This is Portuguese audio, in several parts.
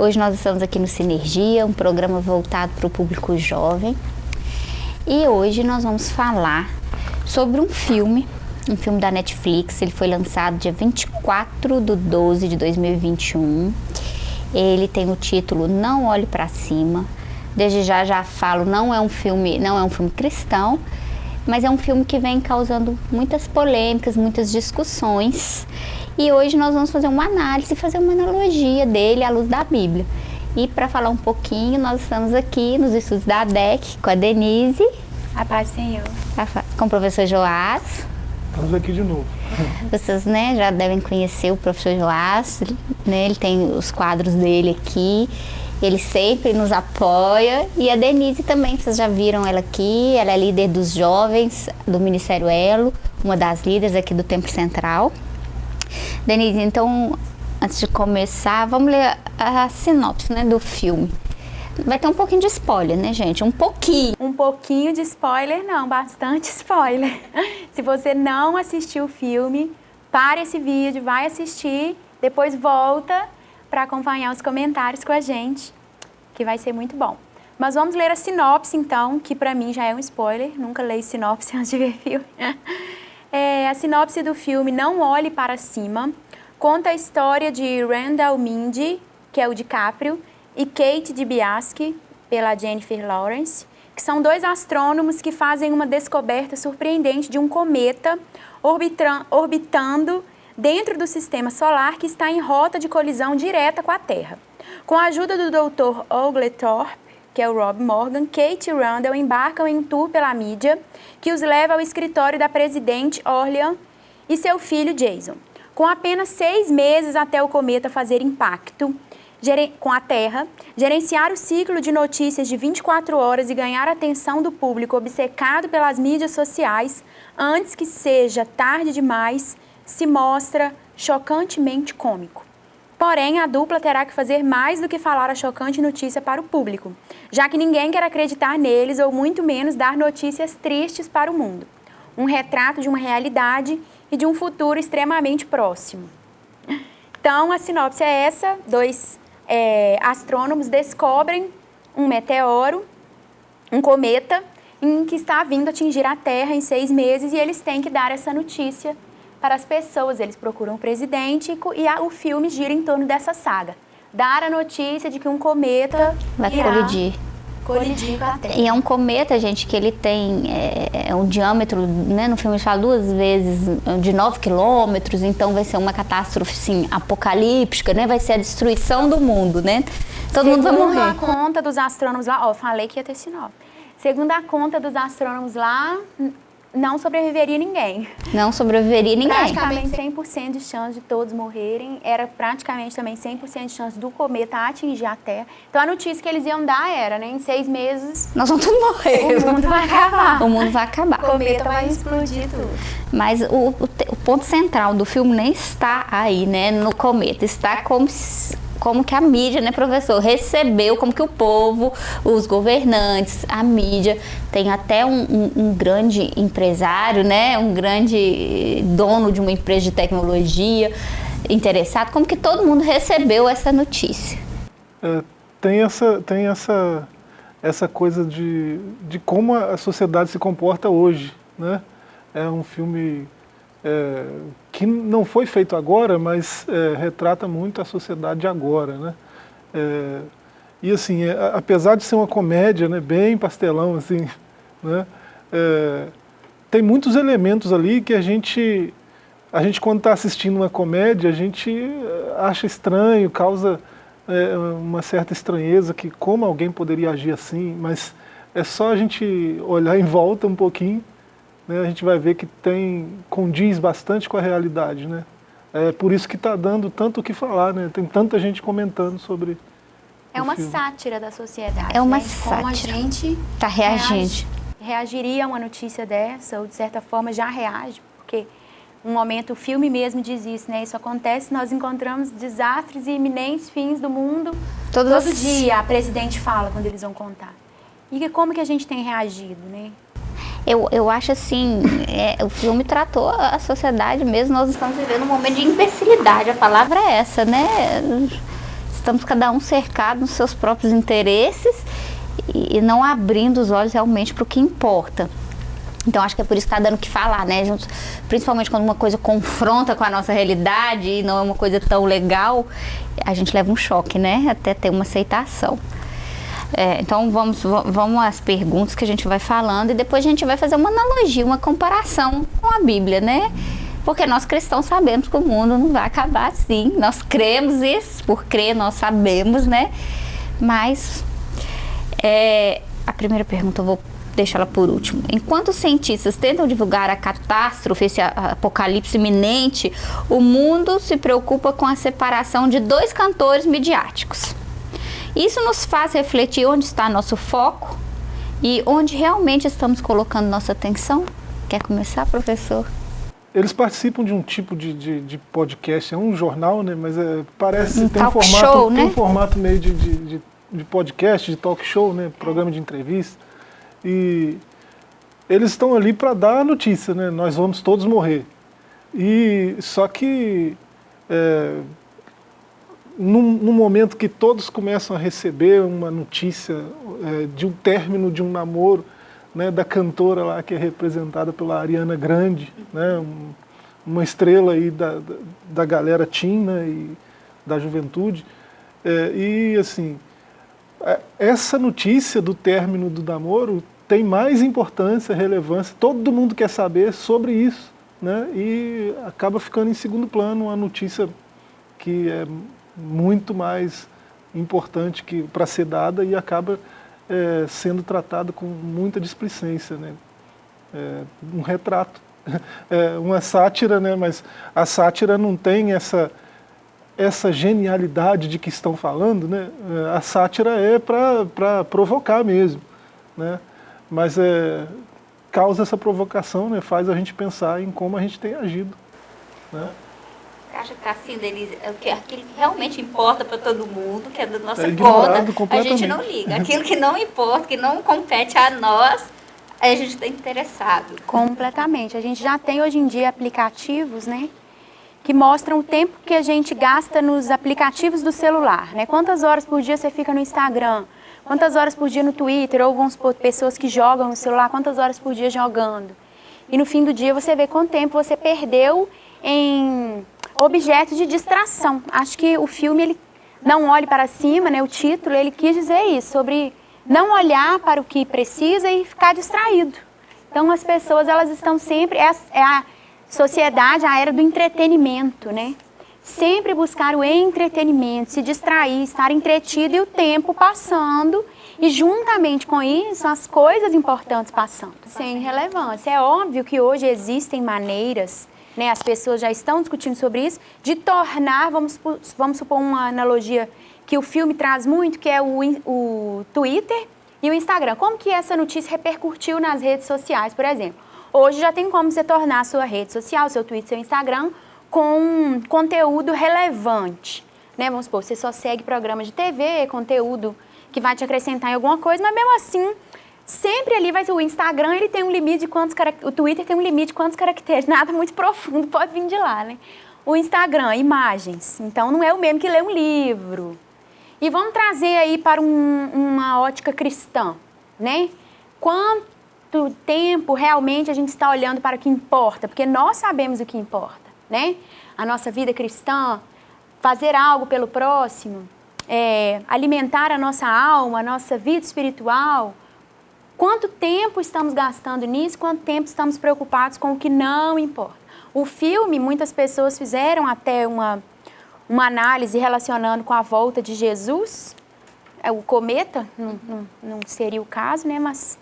Hoje nós estamos aqui no Sinergia, um programa voltado para o público jovem. E hoje nós vamos falar sobre um filme, um filme da Netflix. Ele foi lançado dia 24 de 12 de 2021. Ele tem o título Não Olhe para Cima. Desde já já falo, não é um filme, não é um filme cristão, mas é um filme que vem causando muitas polêmicas, muitas discussões. E hoje nós vamos fazer uma análise, fazer uma analogia dele à luz da Bíblia. E para falar um pouquinho, nós estamos aqui nos estudos da ADEC com a Denise. A paz Senhor. Com o professor Joás. Estamos aqui de novo. Vocês né, já devem conhecer o professor Joás, né, ele tem os quadros dele aqui. Ele sempre nos apoia. E a Denise também, vocês já viram ela aqui. Ela é líder dos jovens do Ministério Elo, uma das líderes aqui do Templo Central. Denise, então, antes de começar, vamos ler a, a sinopse né, do filme. Vai ter um pouquinho de spoiler, né, gente? Um pouquinho. Um pouquinho de spoiler, não, bastante spoiler. Se você não assistiu o filme, pare esse vídeo, vai assistir, depois volta para acompanhar os comentários com a gente, que vai ser muito bom. Mas vamos ler a sinopse, então, que para mim já é um spoiler, nunca leio sinopse antes de ver filme. É, a sinopse do filme Não Olhe Para Cima conta a história de Randall Mindy, que é o DiCaprio, e Kate DiBiase, pela Jennifer Lawrence, que são dois astrônomos que fazem uma descoberta surpreendente de um cometa orbitando dentro do sistema solar que está em rota de colisão direta com a Terra. Com a ajuda do Dr. Oglethorpe, que é o Rob Morgan, Kate Randall embarcam em um tour pela mídia que os leva ao escritório da presidente Orlean e seu filho Jason. Com apenas seis meses até o cometa fazer impacto com a Terra, gerenciar o ciclo de notícias de 24 horas e ganhar a atenção do público obcecado pelas mídias sociais antes que seja tarde demais, se mostra chocantemente cômico. Porém, a dupla terá que fazer mais do que falar a chocante notícia para o público, já que ninguém quer acreditar neles ou muito menos dar notícias tristes para o mundo. Um retrato de uma realidade e de um futuro extremamente próximo. Então, a sinopse é essa: dois é, astrônomos descobrem um meteoro, um cometa, em que está vindo atingir a Terra em seis meses e eles têm que dar essa notícia para as pessoas. Eles procuram o presidente e a, o filme gira em torno dessa saga. Dar a notícia de que um cometa vai colidir. Colidir com a Terra. E é um cometa, gente, que ele tem é, é um diâmetro, né, no filme fala duas vezes, de 9 quilômetros, então vai ser uma catástrofe, sim, apocalíptica, né? Vai ser a destruição do mundo, né? Todo Segundo mundo vai morrer. Segundo a conta dos astrônomos lá, ó, falei que ia ter sinal. Segundo a conta dos astrônomos lá, não sobreviveria ninguém. Não sobreviveria ninguém. Praticamente 100% de chance de todos morrerem. Era praticamente também 100% de chance do cometa atingir a Terra. Então a notícia que eles iam dar era, né, em seis meses... Nós vamos todos morrer. O mundo vai acabar. O mundo vai acabar. O cometa vai explodir tudo. Mas o, o, o ponto central do filme nem está aí, né, no cometa. Está como se como que a mídia, né, professor, recebeu, como que o povo, os governantes, a mídia, tem até um, um, um, grande empresário, né, um grande dono de uma empresa de tecnologia interessado, como que todo mundo recebeu essa notícia? É, tem essa, tem essa, essa coisa de, de como a sociedade se comporta hoje, né? É um filme é, que não foi feito agora, mas é, retrata muito a sociedade agora. Né? É, e assim, é, apesar de ser uma comédia né, bem pastelão, assim, né, é, tem muitos elementos ali que a gente, a gente quando está assistindo uma comédia, a gente é, acha estranho, causa uma certa estranheza, que como alguém poderia agir assim, mas é só a gente olhar em volta um pouquinho né, a gente vai ver que tem, condiz bastante com a realidade. Né? É por isso que está dando tanto o que falar, né? tem tanta gente comentando sobre É uma filme. sátira da sociedade. É uma né? sátira. Como a gente está reagindo. reagiria a uma notícia dessa, ou de certa forma já reage, porque um momento, o filme mesmo diz isso, né? Isso acontece, nós encontramos desastres e iminentes fins do mundo. Todos Todo dia a presidente fala quando eles vão contar. E como que a gente tem reagido, né? Eu, eu acho assim, é, o filme tratou a sociedade mesmo, nós estamos vivendo um momento de imbecilidade, a palavra é essa, né? estamos cada um cercado nos seus próprios interesses e, e não abrindo os olhos realmente para o que importa. Então acho que é por isso que está dando o que falar, né? Principalmente quando uma coisa confronta com a nossa realidade e não é uma coisa tão legal, a gente leva um choque, né? Até ter uma aceitação. É, então vamos, vamos às perguntas que a gente vai falando e depois a gente vai fazer uma analogia, uma comparação com a Bíblia, né? Porque nós cristãos sabemos que o mundo não vai acabar assim. Nós cremos isso, por crer nós sabemos, né? Mas é, a primeira pergunta eu vou deixar ela por último. Enquanto os cientistas tentam divulgar a catástrofe, esse apocalipse iminente, o mundo se preocupa com a separação de dois cantores midiáticos. Isso nos faz refletir onde está nosso foco e onde realmente estamos colocando nossa atenção. Quer começar, professor? Eles participam de um tipo de, de, de podcast, é um jornal, né? Mas é, parece um tem um formato, show, tem né? um formato meio de, de, de, podcast, de talk show, né? Programa de entrevista. E eles estão ali para dar a notícia, né? Nós vamos todos morrer. E só que é, num, num, momento que todos começam a receber uma notícia é, de um término de um namoro, né, da cantora lá que é representada pela Ariana Grande, né, um, uma estrela aí da, da, da galera teen né, e da juventude. É, e assim, é, essa notícia do término do namoro tem mais importância, relevância, todo mundo quer saber sobre isso, né? e acaba ficando em segundo plano uma notícia que é muito mais importante para ser dada e acaba é, sendo tratada com muita displicência. Né? É, um retrato, é uma sátira, né? mas a sátira não tem essa essa genialidade de que estão falando, né? É, a sátira é para provocar mesmo, né? mas é, causa essa provocação, né? faz a gente pensar em como a gente tem agido. Né? Acha que assim, Denise, é que aquilo que realmente importa para todo mundo, que é da nossa é conta, a gente não liga. Aquilo que não importa, que não compete a nós, a gente está interessado. Completamente. A gente já tem hoje em dia aplicativos, né? que mostram o tempo que a gente gasta nos aplicativos do celular, né? Quantas horas por dia você fica no Instagram, quantas horas por dia no Twitter, ou vamos supor, pessoas que jogam no celular, quantas horas por dia jogando. E no fim do dia você vê quanto tempo você perdeu em objetos de distração. Acho que o filme, ele não olhe para cima, né? O título, ele quis dizer isso, sobre não olhar para o que precisa e ficar distraído. Então as pessoas, elas estão sempre, é a, é a sociedade, a era do entretenimento, né? Sempre buscar o entretenimento, se distrair, estar entretido e o tempo passando e juntamente com isso as coisas importantes passando, sem relevância. É óbvio que hoje existem maneiras, né, as pessoas já estão discutindo sobre isso, de tornar, vamos, vamos supor uma analogia que o filme traz muito, que é o, o Twitter e o Instagram. Como que essa notícia repercutiu nas redes sociais, por exemplo? Hoje já tem como você tornar a sua rede social, seu Twitter, seu Instagram, com conteúdo relevante. Né? Vamos supor, você só segue programas de TV, conteúdo que vai te acrescentar em alguma coisa, mas mesmo assim, sempre ali vai ser o Instagram, ele tem um limite de quantos o Twitter tem um limite de quantos caracteres, nada muito profundo pode vir de lá, né? O Instagram, imagens, então não é o mesmo que ler um livro. E vamos trazer aí para um, uma ótica cristã, né? Quanto tempo realmente a gente está olhando para o que importa, porque nós sabemos o que importa, né? A nossa vida cristã, fazer algo pelo próximo, é, alimentar a nossa alma, a nossa vida espiritual. Quanto tempo estamos gastando nisso, quanto tempo estamos preocupados com o que não importa. O filme, muitas pessoas fizeram até uma, uma análise relacionando com a volta de Jesus, é, o cometa, não, não, não seria o caso, né, mas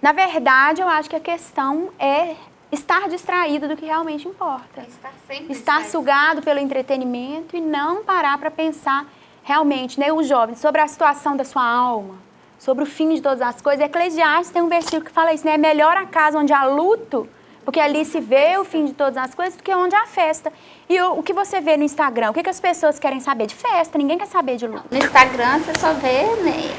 na verdade, eu acho que a questão é estar distraído do que realmente importa. Estar sempre Estar sugado pelo entretenimento e não parar para pensar realmente, né, os jovens, sobre a situação da sua alma, sobre o fim de todas as coisas. Eclesiastes tem um versículo que fala isso, né? É melhor a casa onde há luto, porque ali se vê o fim de todas as coisas, do que onde há festa. E o, o que você vê no Instagram? O que, que as pessoas querem saber? De festa, ninguém quer saber de luto. No Instagram você só vê, né?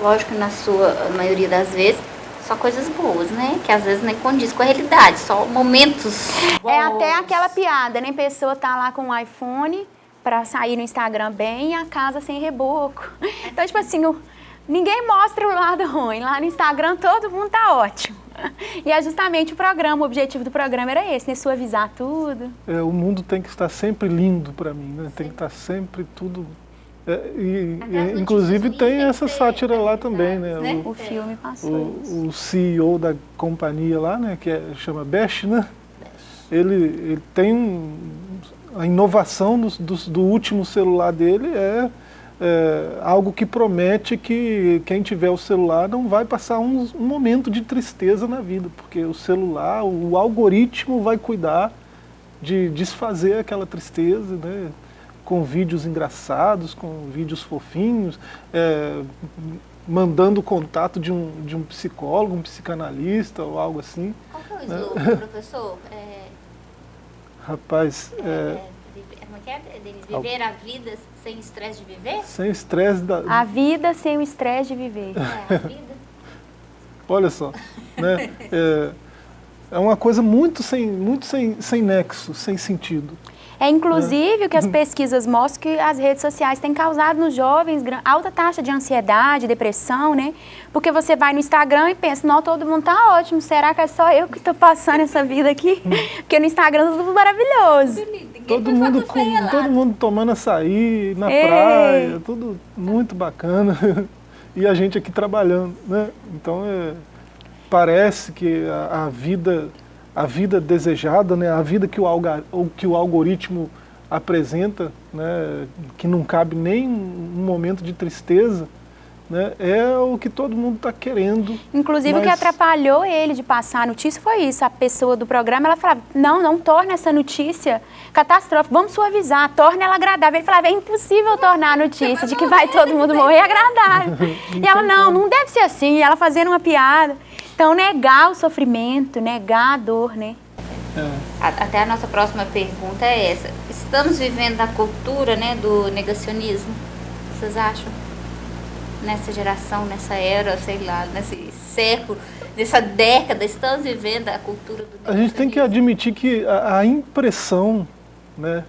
Lógico, na sua maioria das vezes, só coisas boas, né? Que às vezes nem condiz com a realidade, só momentos bons. É até aquela piada, né? Pessoa tá lá com o iPhone, para sair no Instagram bem e a casa sem reboco. Então, tipo assim, o, ninguém mostra o lado ruim. Lá no Instagram todo mundo tá ótimo. E é justamente o programa, o objetivo do programa era esse, né? Suavizar tudo. É, o mundo tem que estar sempre lindo para mim, né? Tem que estar sempre tudo... É, e, e, inclusive tem essa sátira lá também, né? né? O, o, filme passou o, o, CEO da companhia lá, né? Que é, chama Bash, né? Ele, ele tem um, a inovação do, do, do último celular dele é é, algo que promete que quem tiver o celular não vai passar um, um, momento de tristeza na vida, porque o celular, o algoritmo vai cuidar de desfazer aquela tristeza, né, com vídeos engraçados, com vídeos fofinhos, é, mandando contato de um, de um psicólogo, um psicanalista ou algo assim. Qual que é o né? slogan, professor? É... Rapaz, é, é que é, Denise? Viver a vida sem estresse de viver? Sem estresse da... A vida sem o estresse de viver. É, a vida. Olha só, né? É, é uma coisa muito sem, muito sem, sem nexo, sem sentido. É inclusive o que as pesquisas mostram que as redes sociais têm causado nos jovens alta taxa de ansiedade, depressão, né? Porque você vai no Instagram e pensa, não, todo mundo tá ótimo, será que é só eu que estou passando essa vida aqui? Porque no Instagram tá tudo maravilhoso. Todo mundo, com, todo mundo tomando açaí na Ei. praia, tudo muito bacana. E a gente aqui trabalhando, né? Então, é, parece que a, a vida a vida desejada, né, a vida que o, alga, que o algoritmo apresenta, né, que não cabe nem um momento de tristeza, né, é o que todo mundo está querendo. Inclusive mas... o que atrapalhou ele de passar a notícia foi isso, a pessoa do programa, ela falava, não, não torne essa notícia catastrófica, vamos suavizar, torne ela agradável. Ele falava, é impossível tornar a notícia de que vai todo mundo morrer agradável. e ela, não, não deve ser assim, e ela fazendo uma piada. Então, negar o sofrimento, negar a dor, né? É. Até a nossa próxima pergunta é essa. Estamos vivendo a cultura né, do negacionismo? Vocês acham? Nessa geração, nessa era, sei lá, nesse século, nessa década, estamos vivendo a cultura do? A gente tem que admitir que a, a impressão né,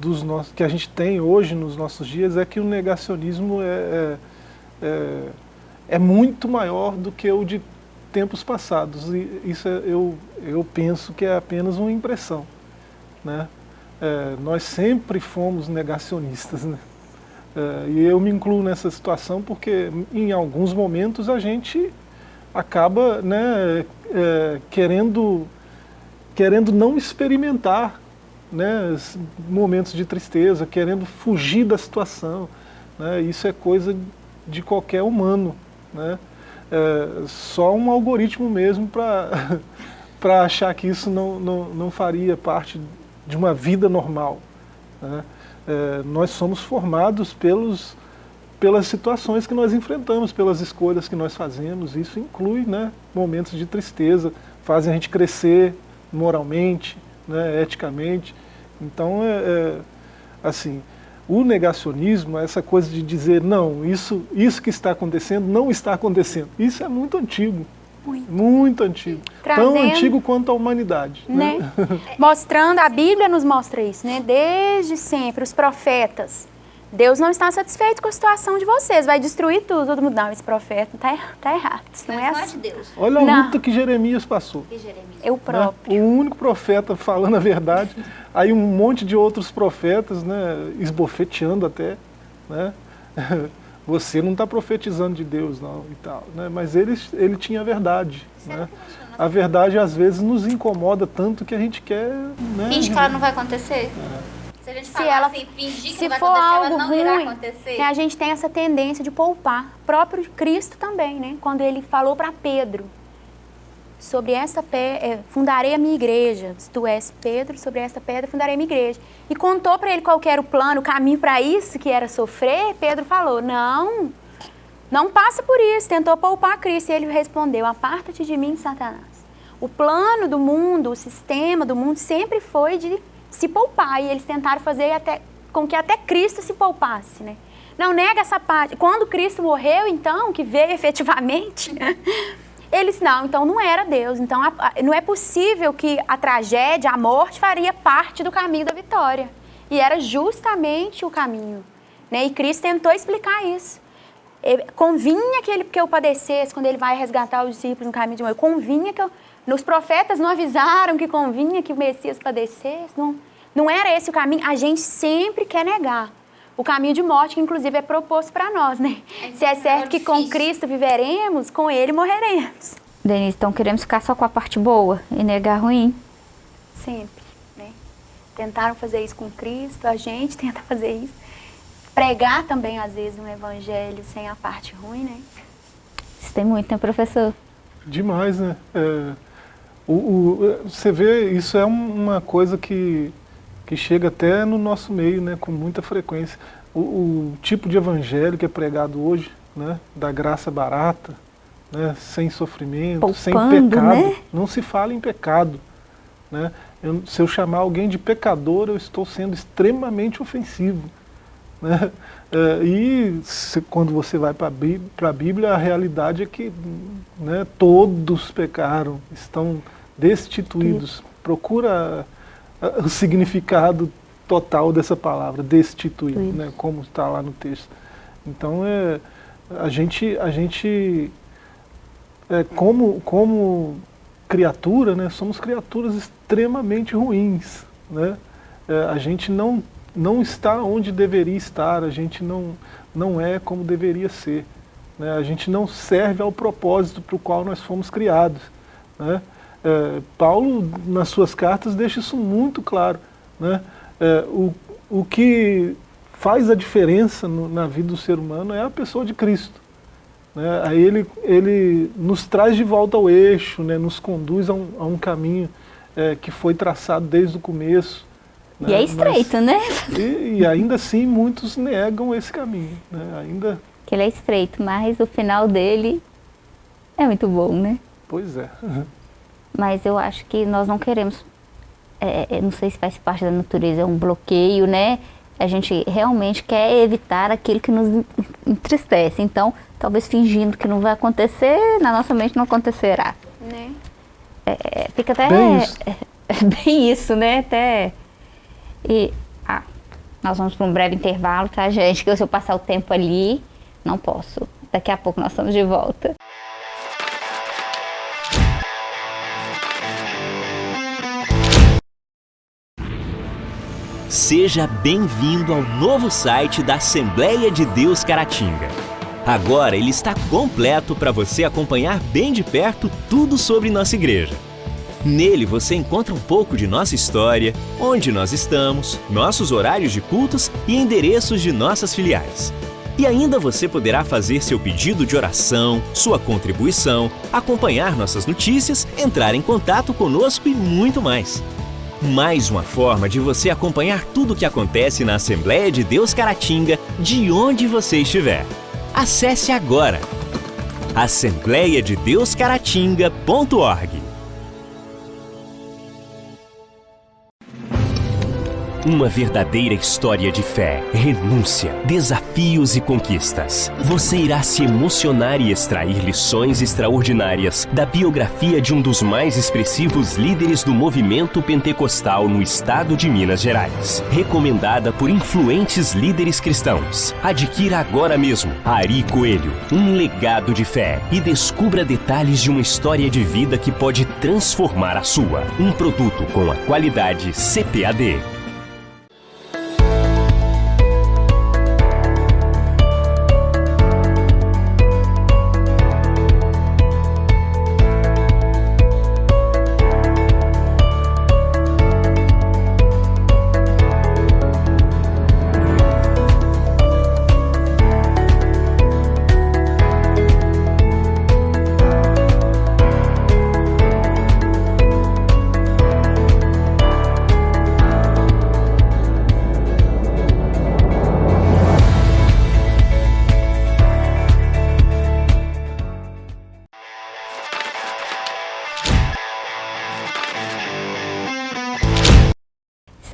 dos nossos, que a gente tem hoje nos nossos dias é que o negacionismo é, é, é, é muito maior do que o de tempos passados. E isso é, eu, eu penso que é apenas uma impressão. Né? É, nós sempre fomos negacionistas. Né? É, e eu me incluo nessa situação porque em alguns momentos a gente acaba né, é, querendo, querendo não experimentar né, momentos de tristeza, querendo fugir da situação. Né? Isso é coisa de qualquer humano. Né? é, só um algoritmo mesmo para achar que isso não, não, não faria parte de uma vida normal. Né? É, nós somos formados pelos, pelas situações que nós enfrentamos, pelas escolhas que nós fazemos, isso inclui né, momentos de tristeza, fazem a gente crescer moralmente, né, eticamente. Então, é, é assim, o negacionismo, essa coisa de dizer, não, isso, isso que está acontecendo não está acontecendo, isso é muito antigo. Muito, muito antigo. Trazendo, Tão antigo quanto a humanidade. Né? né? Mostrando, a Bíblia nos mostra isso, né? Desde sempre, os profetas. Deus não está satisfeito com a situação de vocês, vai destruir tudo. Todo mundo, não, esse profeta está tá errado. Isso não, não é assim. De Deus. Olha a não. luta que Jeremias passou. Que Jeremias. Eu próprio. Né? O único profeta falando a verdade. Aí um monte de outros profetas, né, esbofeteando até, né? Você não está profetizando de Deus, não, e tal, né? Mas ele, ele tinha a verdade, né? A verdade, às vezes, nos incomoda tanto que a gente quer... Né? Finge que ela não vai acontecer. É. Se a gente se ela, assim, fingir que se vai for algo ela não ruim, irá acontecer. Né, a gente tem essa tendência de poupar. O próprio Cristo também, né? Quando ele falou para Pedro, sobre esta pedra, é, fundarei a minha igreja. Se tu és Pedro, sobre esta pedra fundarei a minha igreja. E contou para ele qual era o plano, o caminho para isso, que era sofrer. Pedro falou, não, não passa por isso. Tentou poupar Cristo. E ele respondeu, aparta-te de mim, Satanás. O plano do mundo, o sistema do mundo sempre foi de se poupar. E eles tentaram fazer até, com que até Cristo se poupasse, né? Não nega essa parte. Quando Cristo morreu, então, que veio efetivamente... Eles, não, então não era Deus. Então a, a, não é possível que a tragédia, a morte, faria parte do caminho da vitória. e era justamente o caminho. Né? E Cristo tentou explicar isso. Convinha que, ele, que eu padecesse quando ele vai resgatar os discípulos no caminho de morte. Convinha que eu, Nos profetas não avisaram que convinha que o Messias padecesse. Não, não era esse o caminho. A gente sempre quer negar o caminho de morte, que inclusive é proposto para nós, né? É, Se é certo que com Cristo viveremos, com Ele morreremos. Denise, então queremos ficar só com a parte boa e negar ruim? Sempre, né? Tentaram fazer isso com Cristo, a gente tenta fazer isso. Pregar também, às vezes, um evangelho sem a parte ruim, né? Isso tem muito, né, professor? Demais, né? É, o, o, você vê, isso é uma coisa que que chega até no nosso meio, né, com muita frequência. O, o tipo de evangelho que é pregado hoje, né, da graça barata, né, sem sofrimento, Poupando, sem pecado, né? não se fala em pecado. Né? Eu, se eu chamar alguém de pecador, eu estou sendo extremamente ofensivo. Né? É, e se, quando você vai para a Bíblia, a realidade é que né, todos pecaram, estão destituídos. Procura o significado total dessa palavra, destituir, né, como está lá no texto. Então, é, a gente, a gente é, como, como criatura, né, somos criaturas extremamente ruins. Né? É, a gente não, não está onde deveria estar, a gente não, não é como deveria ser. Né? A gente não serve ao propósito para o qual nós fomos criados. Né? É, Paulo, nas suas cartas, deixa isso muito claro. Né? É, o, o que faz a diferença no, na vida do ser humano é a pessoa de Cristo. Né? Aí ele, ele nos traz de volta ao eixo, né? nos conduz a um, a um caminho é, que foi traçado desde o começo. Né? E é estreito, Mas, né? E, e, ainda assim muitos negam esse caminho. Né? Ainda... Que ele é estreito, mas o final dele é muito bom, né? Pois é. mas eu acho que nós não queremos, é, é, não sei se faz parte da natureza, é um bloqueio, né? A gente realmente quer evitar aquilo que nos entristece. Então, talvez fingindo que não vai acontecer, na nossa mente não acontecerá. Né? É, é fica até bem isso. É, bem isso, né? Até e ah, nós vamos para um breve intervalo, tá, gente? Que se eu passar o tempo ali, não posso. Daqui a pouco nós estamos de volta. Seja bem-vindo ao novo site da Assembleia de Deus Caratinga. Agora ele está completo para você acompanhar bem de perto tudo sobre nossa igreja. Nele você encontra um pouco de nossa história, onde nós estamos, nossos horários de cultos e endereços de nossas filiais. E ainda você poderá fazer seu pedido de oração, sua contribuição, acompanhar nossas notícias, entrar em contato conosco e muito mais. Mais uma forma de você acompanhar tudo o que acontece na Assembleia de Deus Caratinga, de onde você estiver. Acesse agora assembleiadedeuscaratinga.org Uma verdadeira história de fé, renúncia, desafios e conquistas. Você irá se emocionar e extrair lições extraordinárias da biografia de um dos mais expressivos líderes do movimento pentecostal no estado de Minas Gerais. Recomendada por influentes líderes cristãos. Adquira agora mesmo Ari Coelho, um legado de fé e descubra detalhes de uma história de vida que pode transformar a sua. Um produto com a qualidade CPAD.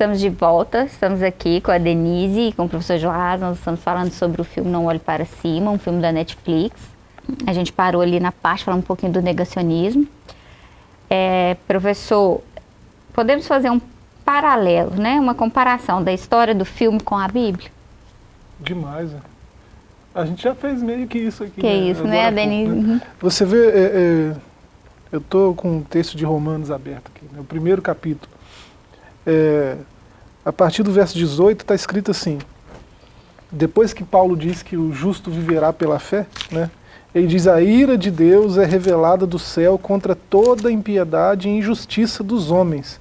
Estamos de volta, estamos aqui com a Denise e com o professor Joás, nós estamos falando sobre o filme Não Olhe Para Cima, um filme da Netflix. A gente parou ali na parte, falando um pouquinho do negacionismo. É, professor, podemos fazer um paralelo, né? Uma comparação da história do filme com a Bíblia? Demais, né? A gente já fez meio que isso aqui. Que né? isso, né, Agora pouco, Denise? né? Uhum. Você vê, é, é, eu estou com um texto de Romanos aberto aqui, né, o primeiro capítulo. É, a partir do verso 18 está escrito assim, depois que Paulo diz que o justo viverá pela fé, né, ele diz, a ira de Deus é revelada do céu contra toda impiedade e injustiça dos homens,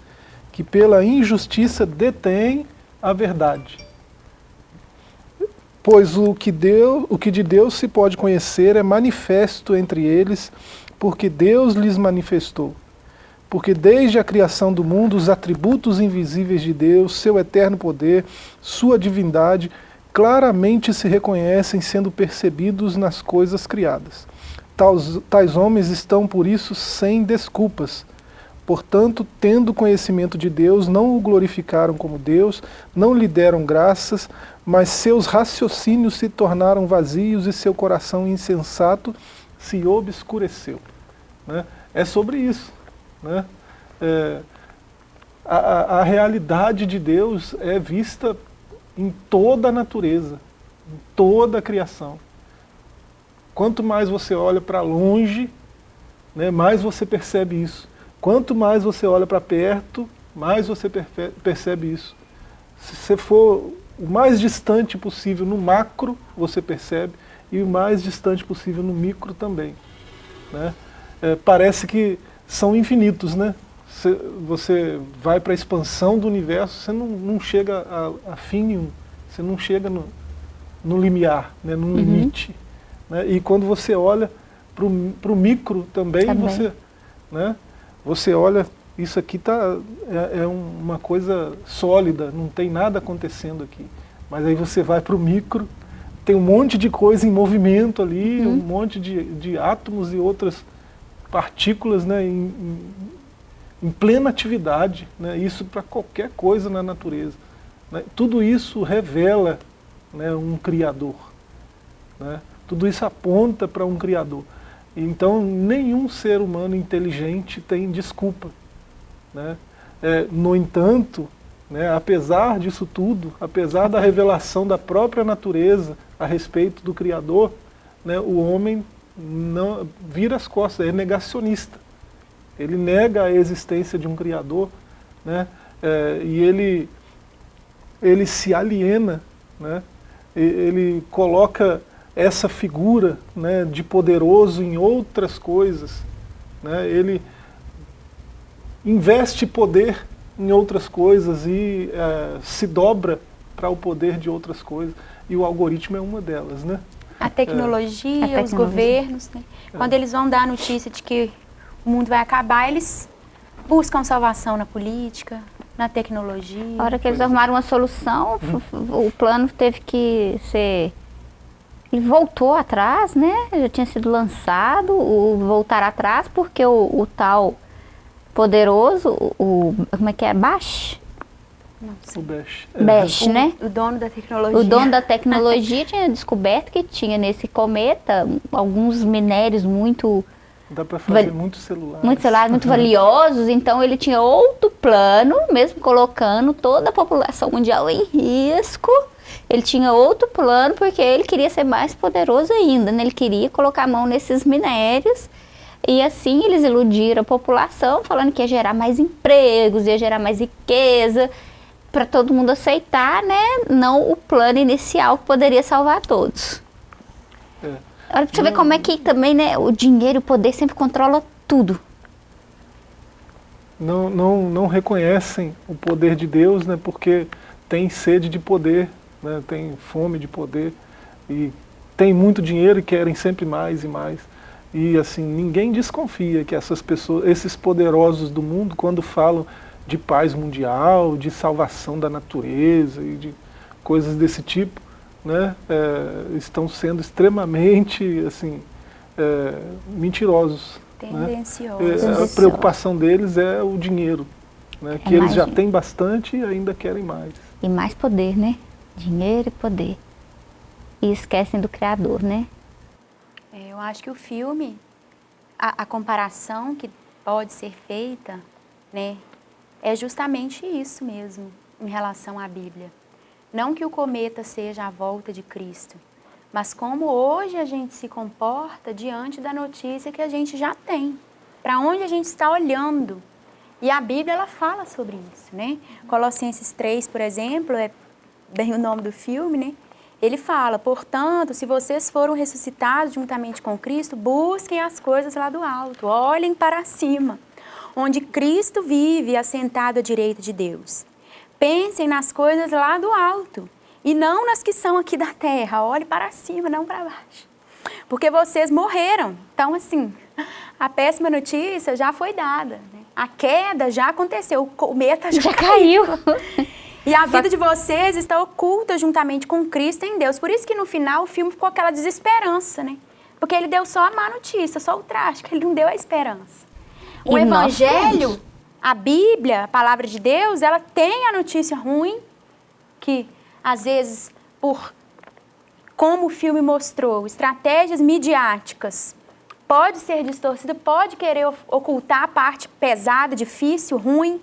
que pela injustiça detêm a verdade. Pois o que, Deus, o que de Deus se pode conhecer é manifesto entre eles, porque Deus lhes manifestou. Porque desde a criação do mundo, os atributos invisíveis de Deus, seu eterno poder, sua divindade, claramente se reconhecem sendo percebidos nas coisas criadas. Tais, tais homens estão, por isso, sem desculpas. Portanto, tendo conhecimento de Deus, não o glorificaram como Deus, não lhe deram graças, mas seus raciocínios se tornaram vazios e seu coração insensato se obscureceu. Né? É sobre isso. Né? É, a, a, realidade de Deus é vista em toda a natureza, em toda a criação. Quanto mais você olha para longe, né, mais você percebe isso. Quanto mais você olha para perto, mais você percebe isso. Se você for o mais distante possível no macro, você percebe, e o mais distante possível no micro também. Né? É, parece que são infinitos, né? Você, vai para a expansão do universo, você não, não chega a, a fim nenhum, você não chega no, no limiar, né? no Uhum. limite. Né? E quando você olha para o micro também, Também. você... Né? Você olha, isso aqui tá, é, é uma coisa sólida, não tem nada acontecendo aqui. Mas aí você vai para o micro, tem um monte de coisa em movimento ali, Uhum. um monte de, de átomos e outras partículas né, em, em, plena atividade. Né, isso para qualquer coisa na natureza. né. Tudo isso revela né, um Criador. né. Tudo isso aponta para um Criador. Então, nenhum ser humano inteligente tem desculpa. Né? É, no entanto, né, apesar disso tudo, apesar da revelação da própria natureza a respeito do Criador, né, o homem não vira as costas, é negacionista. Ele nega a existência de um Criador né, é, e ele, ele se aliena, né, ele coloca essa figura né, de poderoso em outras coisas. Né, ele investe poder em outras coisas e eh, se dobra para o poder de outras coisas. E o algoritmo é uma delas, né? A tecnologia, A os tecnologia. governos, né? quando eles vão dar a notícia de que o mundo vai acabar, eles buscam salvação na política, na tecnologia. A hora que eles Pois é. arrumaram uma solução, f- o plano teve que ser... Ele voltou atrás, né? Já tinha sido lançado, o voltar atrás, porque o, o tal poderoso, o, o- como é que é? Bash? O Bash. Bash, o, né? o dono da tecnologia. O dono da tecnologia tinha descoberto que tinha nesse cometa alguns minérios muito Dá para fazer muitos celulares. muitos celulares muito valiosos, então ele tinha outro plano, mesmo colocando toda a população mundial em risco. Ele tinha outro plano porque ele queria ser mais poderoso ainda, né? Ele queria colocar a mão nesses minérios e assim eles iludiram a população, falando que ia gerar mais empregos, ia gerar mais riqueza, para todo mundo aceitar, né? Não o plano inicial que poderia salvar todos. É. Olha pra você ver como é que também, né, o dinheiro o poder sempre controla tudo. Não, não, não reconhecem o poder de Deus, né? Porque tem sede de poder, né? Tem fome de poder e tem muito dinheiro e querem sempre mais e mais. E assim, ninguém desconfia que essas pessoas, esses poderosos do mundo, quando falam de paz mundial, de salvação da natureza e de coisas desse tipo, né, é, estão sendo extremamente assim, é, mentirosos. né? Tendencioso. É, a preocupação deles é o dinheiro, né, que É eles mais já dinheiro. têm bastante e ainda querem mais. E mais poder, né? Dinheiro e poder. E esquecem do Criador, né? É, eu acho que o filme, a, a comparação que pode ser feita, né, é justamente isso mesmo em relação à Bíblia. Não que o cometa seja a volta de Cristo, mas como hoje a gente se comporta diante da notícia que a gente já tem. Para onde a gente está olhando. E a Bíblia, ela fala sobre isso, né? Colossenses 3, por exemplo, é bem o nome do filme, né? Ele fala, portanto, se vocês foram ressuscitados juntamente com Cristo, busquem as coisas lá do alto, olhem para cima, onde Cristo vive assentado à direita de Deus. Pensem nas coisas lá do alto e não nas que são aqui da terra. Olhe para cima, não para baixo. Porque vocês morreram. Então, assim, a péssima notícia já foi dada. Né? A queda já aconteceu, o cometa já, já caiu. caiu. E a vida de vocês está oculta juntamente com Cristo em Deus. Por isso que no final o filme ficou aquela desesperança, né? Porque ele deu só a má notícia, só o trágico, ele não deu a esperança. O e Evangelho, a Bíblia, a Palavra de Deus, ela tem a notícia ruim, que às vezes por como o filme mostrou, estratégias midiáticas, pode ser distorcida, pode querer ocultar a parte pesada, difícil, ruim,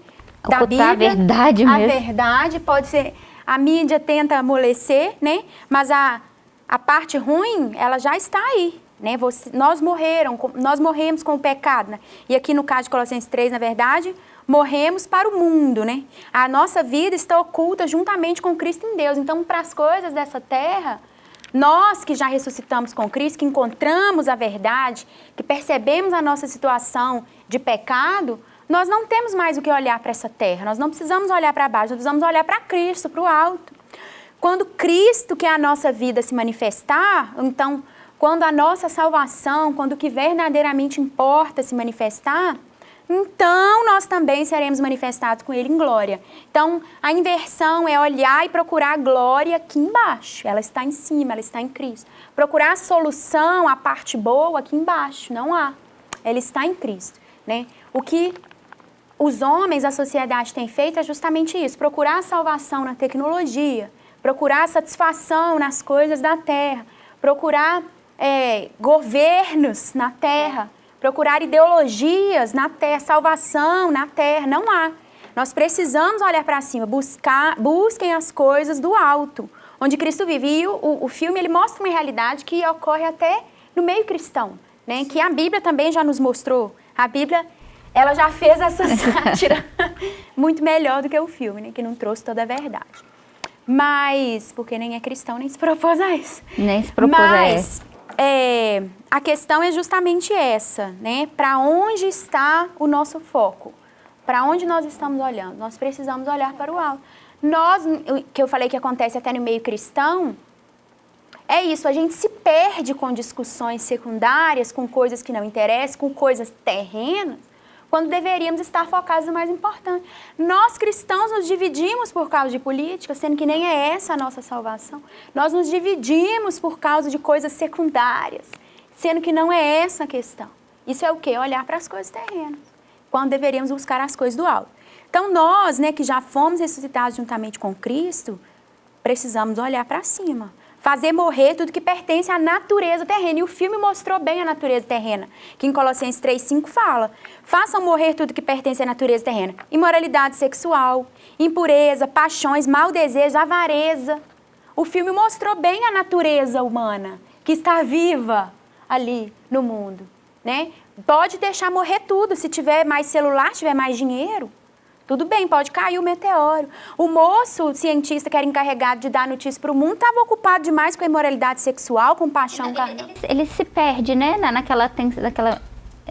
da Bíblia. a verdade mesmo. A verdade pode ser... A mídia tenta amolecer, né? Mas a, a parte ruim, ela já está aí. Né? Você, nós morreram, nós morremos com o pecado. Né? E aqui no caso de Colossenses 3, na verdade, morremos para o mundo. Né? A nossa vida está oculta juntamente com Cristo em Deus. Então, para as coisas dessa terra, nós que já ressuscitamos com Cristo, que encontramos a verdade, que percebemos a nossa situação de pecado, nós não temos mais o que olhar para essa terra, nós não precisamos olhar para baixo, nós precisamos olhar para Cristo, para o alto. Quando Cristo, que é a nossa vida, se manifestar, então, quando a nossa salvação, quando o que verdadeiramente importa se manifestar, então nós também seremos manifestados com Ele em glória. Então, a inversão é olhar e procurar a glória aqui embaixo. Ela está em cima, ela está em Cristo. Procurar a solução, a parte boa aqui embaixo, não há. Ela está em Cristo. Né? O que os homens, a sociedade tem feito é justamente isso, procurar salvação na tecnologia, procurar satisfação nas coisas da terra, procurar é, governos na terra, procurar ideologias na terra, salvação na terra, não há. Nós precisamos olhar para cima, buscar, busquem as coisas do alto, onde Cristo vive. E o, o filme ele mostra uma realidade que ocorre até no meio cristão, né? que a Bíblia também já nos mostrou. A Bíblia ela já fez essa sátira muito melhor do que o filme, né? Que não trouxe toda a verdade. Mas, porque nem é cristão, nem se propôs a isso. Nem se propôs Mas, a é, a questão é justamente essa, né? Para onde está o nosso foco? Para onde nós estamos olhando? Nós precisamos olhar para o alto. Nós, que eu falei que acontece até no meio cristão, é isso, a gente se perde com discussões secundárias, com coisas que não interessam, com coisas terrenas, quando deveríamos estar focados no mais importante. Nós cristãos nos dividimos por causa de política, sendo que nem é essa a nossa salvação. Nós nos dividimos por causa de coisas secundárias, sendo que não é essa a questão. Isso é o quê? Olhar para as coisas terrenas, quando deveríamos buscar as coisas do alto. Então nós, né, que já fomos ressuscitados juntamente com Cristo, precisamos olhar para cima, fazer morrer tudo que pertence à natureza terrena. E o filme mostrou bem a natureza terrena, que em Colossenses 3,5 fala, façam morrer tudo que pertence à natureza terrena. Imoralidade sexual, impureza, paixões, mau desejo, avareza. O filme mostrou bem a natureza humana, que está viva ali no mundo. Né? Pode deixar morrer tudo, se tiver mais celular, tiver mais dinheiro, tudo bem, pode cair o meteoro. O moço, o cientista que era encarregado de dar notícia para o mundo, estava ocupado demais com a imoralidade sexual, com paixão carnal. Ele, ele, se perde, né? Naquela, naquela,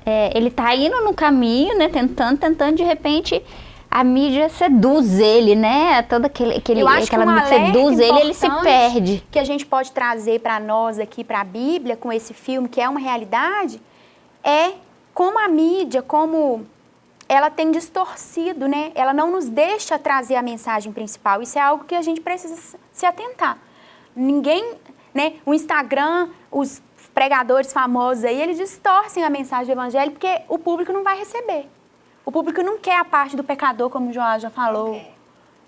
é, ele está indo no caminho, né? Tentando, tentando, de repente a mídia seduz ele, né? Todo aquele, aquele Eu acho aquela que um seduz ele, ele se perde. Que a gente pode trazer para nós aqui, para a Bíblia, com esse filme, que é uma realidade, é como a mídia, como ela tem distorcido, né? Ela não nos deixa trazer a mensagem principal. Isso é algo que a gente precisa se atentar. Ninguém, né? O Instagram, os pregadores famosos aí, eles distorcem a mensagem do evangelho porque o público não vai receber. O público não quer a parte do pecador, como o João já falou, okay.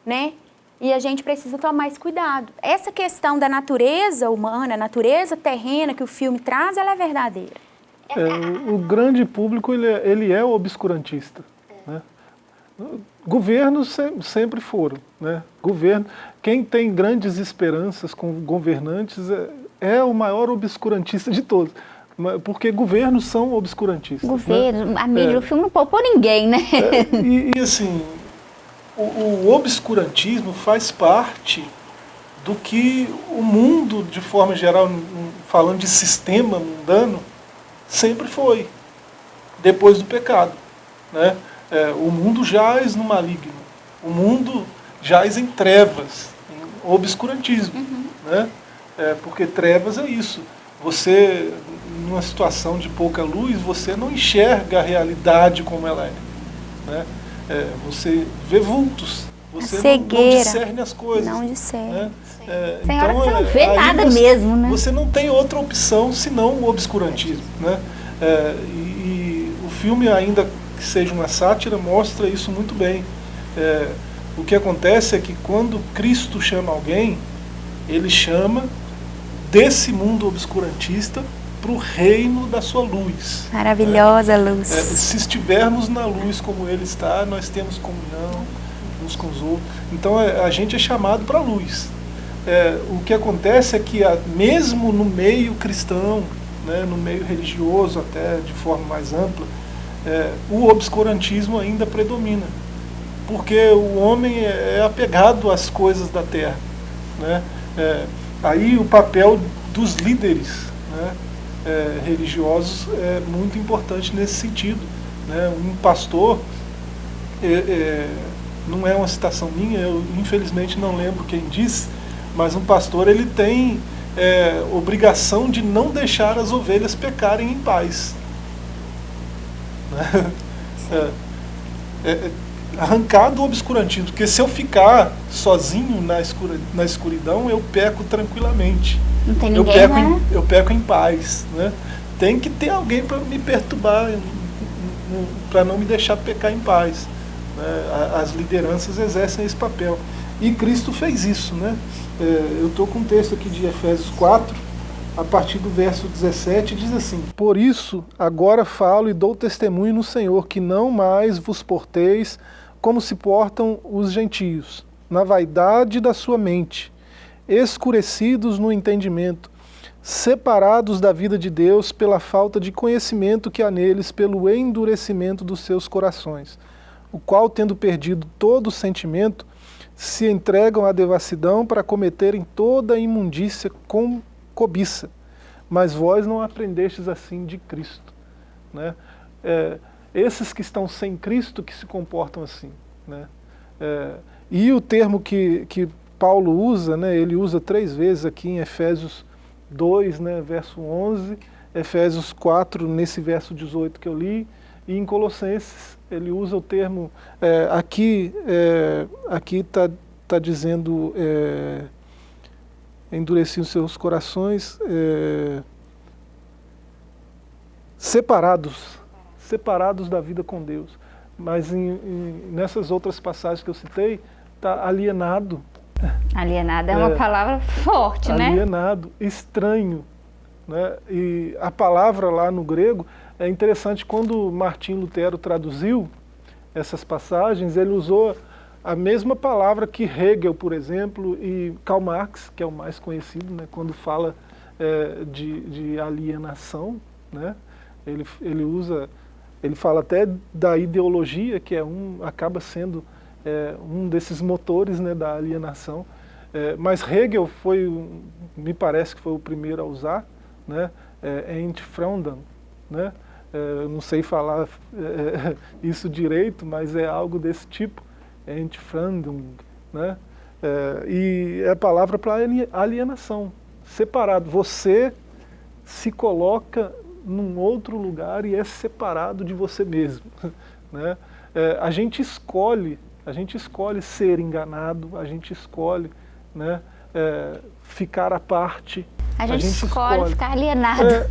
né? E a gente precisa tomar esse cuidado. Essa questão da natureza humana, natureza terrena que o filme traz, ela é verdadeira. É, o, o, grande público ele é, ele é obscurantista. Né? Governos sempre foram. Né? Governo, quem tem grandes esperanças com governantes é, é o maior obscurantista de todos. Porque governos são obscurantistas. Governo, né? amigo, é. o filme não poupou ninguém, né? É, e, e, assim, o, o obscurantismo faz parte do que o mundo, de forma geral, falando de sistema mundano, sempre foi, depois do pecado. Né? É, o mundo jaz no maligno, o mundo jaz em trevas, em obscurantismo. Uhum. Né? É, porque trevas é isso. Você, numa situação de pouca luz, você não enxerga a realidade como ela é. Né? é você vê vultos, você não, não, discerne as coisas. Não discerne. Né? É, Tem então, hora que você não vê nada você, mesmo, né? Você não tem outra opção senão o obscurantismo. Né? É, e, e, o filme, ainda que seja uma sátira, mostra isso muito bem. É, o que acontece é que quando Cristo chama alguém, ele chama desse mundo obscurantista para o reino da sua luz. Maravilhosa né? luz. É, se estivermos na luz como ele está, nós temos comunhão uns com os outros. Então a, é, a gente é chamado para a luz é, o que acontece é que a, mesmo no meio cristão, né, no meio religioso até de forma mais ampla, é, o obscurantismo ainda predomina. Porque o homem é, é apegado às coisas da terra. Né? É, aí o papel dos líderes né, é, religiosos é muito importante nesse sentido. Né? Um pastor, não é uma citação minha, eu infelizmente não lembro quem disse, mas um pastor ele tem é, obrigação de não deixar as ovelhas pecarem em paz. Né? É, é, arrancar do obscurantismo, porque se eu ficar sozinho na, escura, na escuridão, eu peco tranquilamente. Não tem ninguém, eu peco, né? em, eu peco em paz. Né? Tem que ter alguém para me perturbar, para não me deixar pecar em paz. Né? As lideranças exercem esse papel. E Cristo fez isso. Né? É, eu estou com um texto aqui de Efésios 4, a partir do verso 17, diz assim, Por isso, agora falo e dou testemunho no Senhor, que não mais vos porteis como se portam os gentios, na vaidade da sua mente, escurecidos no entendimento, separados da vida de Deus pela falta de conhecimento que há neles, pelo endurecimento dos seus corações, o qual, tendo perdido todo o sentimento, se entregam à devassidão para cometerem toda a imundícia com cobiça. Mas vós não aprendestes assim de Cristo. Né? É, esses que estão sem Cristo que se comportam assim. Né? É, e o termo que, que Paulo usa, né, ele usa três vezes aqui em Efésios 2, né, verso 11, Efésios 4, nesse verso 18 que eu li, e em Colossenses ele usa o termo, é, aqui é, aqui está tá dizendo, é, endureciam seus corações, é, separados, separados da vida com Deus. Mas em, em, nessas outras passagens que eu citei, está alienado. Alienado é uma é, palavra forte, alienado, né? Alienado, estranho. Né? E a palavra lá no grego é interessante, quando Martim Lutero traduziu essas passagens, ele usou a mesma palavra que Hegel, por exemplo, e Karl Marx, que é o mais conhecido, né, quando fala é, de, de, alienação, né, ele, ele usa, ele fala até da ideologia, que é um, acaba sendo é, um desses motores né, da alienação, é, mas Hegel foi, me parece que foi o primeiro a usar, né, é, Entfremdung, né, é, não sei falar é, isso direito, mas é algo desse tipo, Entfremdung, né? É, e é a palavra para alienação, separado. Você se coloca num outro lugar e é separado de você mesmo. Né? É, a gente escolhe, a gente escolhe ser enganado, a gente escolhe né, é, ficar à parte. A gente, a gente escolhe, escolhe, ficar alienado. É,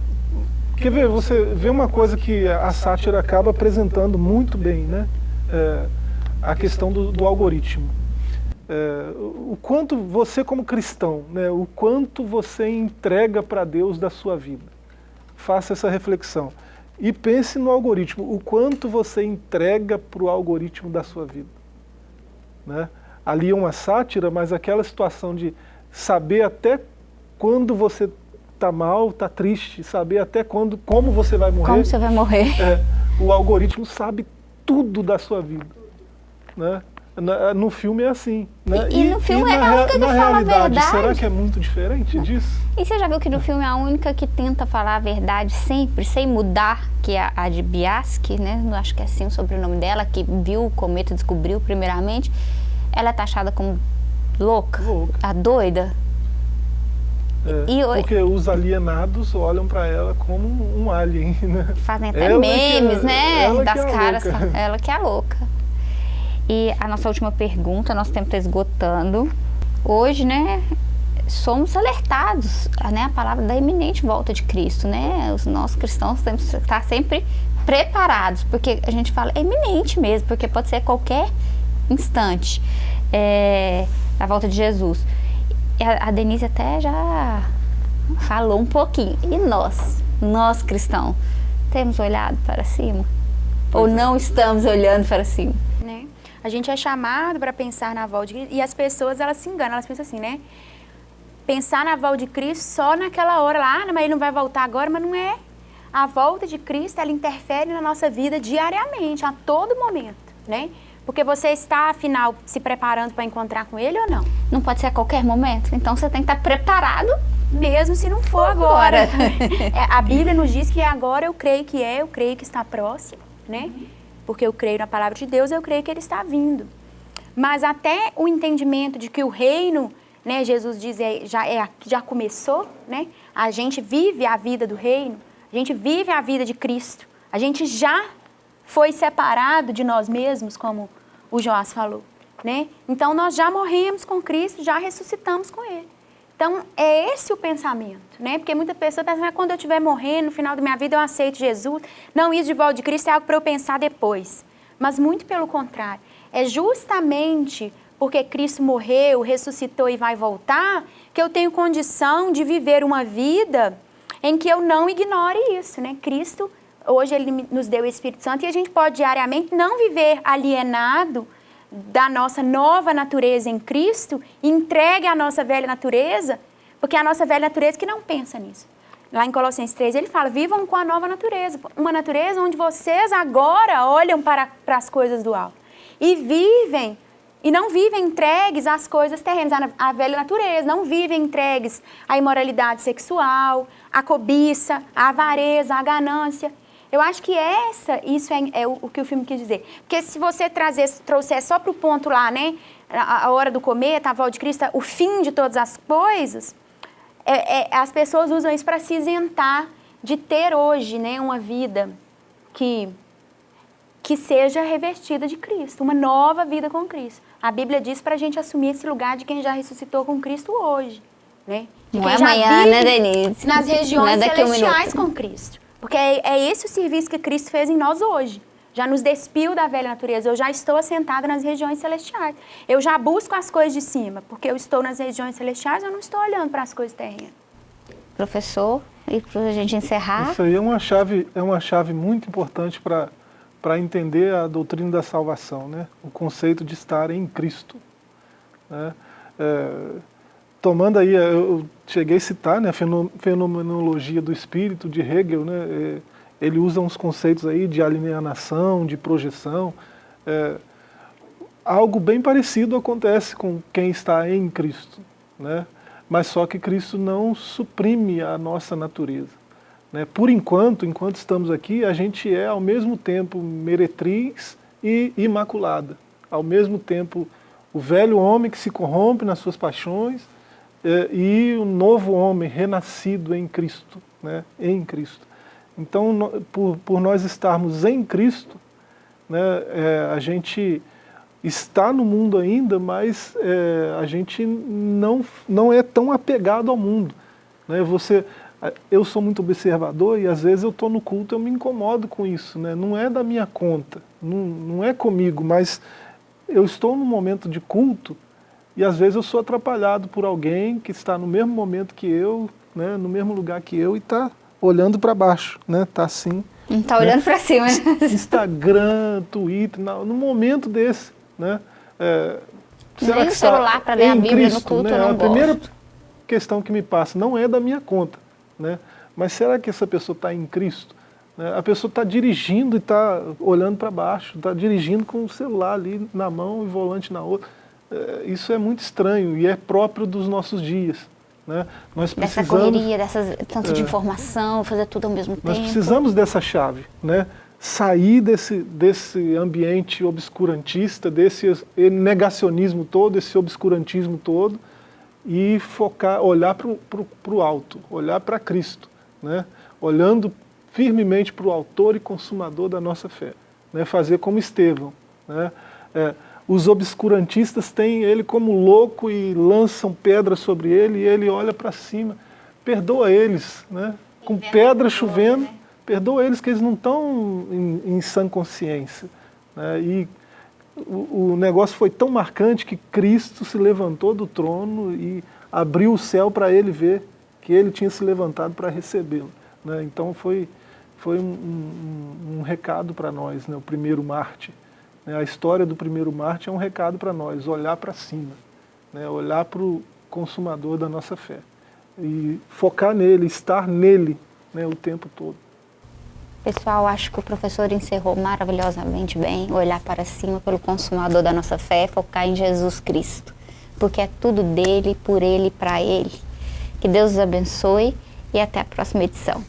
Quer ver, você vê uma coisa que a sátira acaba apresentando muito bem, né? É, a questão do, do algoritmo. É, o quanto você como cristão, né, o quanto você entrega para Deus da sua vida. Faça essa reflexão. E pense no algoritmo, o quanto você entrega para o algoritmo da sua vida. Né? Ali é uma sátira, mas aquela situação de saber até quando você está mal, está triste, saber até quando, como você vai morrer. Como você vai morrer. É, o algoritmo sabe tudo da sua vida. Né? no filme é assim. Né? E, e, no filme e é a única que fala a verdade. Será que é muito diferente disso? E você já viu que no filme é a única que tenta falar a verdade sempre, sem mudar, que é a de Biaski, né? Acho que é assim o sobrenome dela, que viu o cometa, descobriu primeiramente. Ela é taxada como louca, louca. a doida. É, e, porque os alienados olham para ela como um alien, né? Fazem até ela memes, é, né? Das é caras. Louca. Ela que é louca. E a nossa última pergunta, nosso tempo está esgotando. Hoje, né, somos alertados, né, a palavra da iminente volta de Cristo, né? Os nossos cristãos temos que estar sempre preparados, porque a gente fala é iminente mesmo, porque pode ser a qualquer instante é, a volta de Jesus. A, a Denise até já falou um pouquinho. E nós, nós cristãos, temos olhado para cima? Ou não estamos olhando para cima? Né? A gente é chamado para pensar na volta de Cristo e as pessoas elas se enganam, elas pensam assim, né? Pensar na volta de Cristo só naquela hora lá, ah, mas ele não vai voltar agora, mas não é. A volta de Cristo, ela interfere na nossa vida diariamente, a todo momento, né? Porque você está, afinal, se preparando para encontrar com ele ou não? Não pode ser a qualquer momento. Então você tem que estar preparado. Mesmo se não for agora. é, a Bíblia nos diz que agora eu creio que é, eu creio que está próximo, né? Porque eu creio na palavra de Deus, eu creio que ele está vindo. Mas até o entendimento de que o reino, né, Jesus diz, é, já, é, já começou, né? A gente vive a vida do reino, a gente vive a vida de Cristo. A gente já foi separado de nós mesmos, como o Joás falou. Né? Então, nós já morremos com Cristo, já ressuscitamos com Ele. Então, é esse o pensamento, né? Porque muita pessoa pensa, ah, quando eu estiver morrendo, no final da minha vida, eu aceito Jesus. Não, isso de volta de Cristo é algo para eu pensar depois. Mas muito pelo contrário. É justamente porque Cristo morreu, ressuscitou e vai voltar, que eu tenho condição de viver uma vida em que eu não ignore isso, né? Cristo hoje ele nos deu o Espírito Santo e a gente pode diariamente não viver alienado da nossa nova natureza em Cristo, entregue a nossa velha natureza, porque é a nossa velha natureza que não pensa nisso. Lá em Colossenses 3 ele fala, vivam com a nova natureza, uma natureza onde vocês agora olham para, para as coisas do alto e vivem e não vivem entregues às coisas terrenas, à velha natureza, não vivem entregues à imoralidade sexual, à cobiça, à avareza, à ganância. Eu acho que essa, isso é, é o, o, que o filme quis dizer. Porque se você trazer, trouxer só para o ponto lá, né, a, a, hora do cometa, a volta de Cristo, o fim de todas as coisas, é, é, as pessoas usam isso para se isentar de ter hoje né, uma vida que, que seja revestida de Cristo, uma nova vida com Cristo. A Bíblia diz para a gente assumir esse lugar de quem já ressuscitou com Cristo hoje. Né? De Não é amanhã, né, Denise? Nas regiões é celestiais um com Cristo. Porque é, é esse o serviço que Cristo fez em nós hoje. Já nos despiu da velha natureza, eu já estou assentada nas regiões celestiais. Eu já busco as coisas de cima, porque eu estou nas regiões celestiais, eu não estou olhando para as coisas terrenas. Professor, e para a gente encerrar... Isso aí é uma chave, é uma chave muito importante para para entender a doutrina da salvação, né? o conceito de estar em Cristo. Né? É, tomando aí, eu cheguei a citar né, a fenomenologia do espírito de Hegel, né, é, ele usa uns conceitos aí de alienação, de projeção. É, algo bem parecido acontece com quem está em Cristo, né? mas só que Cristo não suprime a nossa natureza. Né? Por enquanto, enquanto estamos aqui, a gente é ao mesmo tempo meretriz e imaculada. Ao mesmo tempo, o velho homem que se corrompe nas suas paixões, e o novo homem renascido em Cristo, né, em Cristo. Então, por, por nós estarmos em Cristo, né, é, a gente está no mundo ainda, mas é, a gente não, não é tão apegado ao mundo. Né? Você, eu sou muito observador e às vezes eu estou no culto eu me incomodo com isso. Né? Não é da minha conta, não, não é comigo, mas eu estou num momento de culto e às vezes eu sou atrapalhado por alguém que está no mesmo momento que eu, né, no mesmo lugar que eu e está olhando para baixo, né, está assim, Não está olhando né? para cima. Né? Instagram, Twitter, no momento desse, né? É, será Nem que o celular para ler a Bíblia Cristo, no culto né? A primeira questão que me passa não é da minha conta, né? Mas será que essa pessoa está em Cristo? Né? A pessoa está dirigindo e está olhando para baixo, está dirigindo com o celular ali na mão e volante na outra. É, isso é muito estranho e é próprio dos nossos dias. Né? Nós precisamos, dessa correria, dessas, tanto é, de informação, fazer tudo ao mesmo nós tempo. Nós precisamos dessa chave, né? sair desse, desse ambiente obscurantista, desse negacionismo todo, esse obscurantismo todo, e focar, olhar para o alto, olhar para Cristo, né? olhando firmemente para o autor e consumador da nossa fé. Né? Fazer como Estevão. Né? É, os obscurantistas têm ele como louco e lançam pedras sobre ele e ele olha para cima. Perdoa eles, né? com pedra chovendo, né? perdoa eles que eles não estão em, em sã consciência. Né? E o, o negócio foi tão marcante que Cristo se levantou do trono e abriu o céu para ele ver que ele tinha se levantado para recebê-lo. Né? Então foi foi um, um, um recado para nós, né, o primeiro Marte. Né, a história do primeiro Marte é um recado para nós, olhar para cima, né, olhar para o consumador da nossa fé. E focar nele, estar nele né, o tempo todo. Pessoal, acho que o professor encerrou maravilhosamente bem, olhar para cima pelo consumador da nossa fé, focar em Jesus Cristo, porque é tudo dele, por ele, para ele. Que Deus os abençoe e até a próxima edição.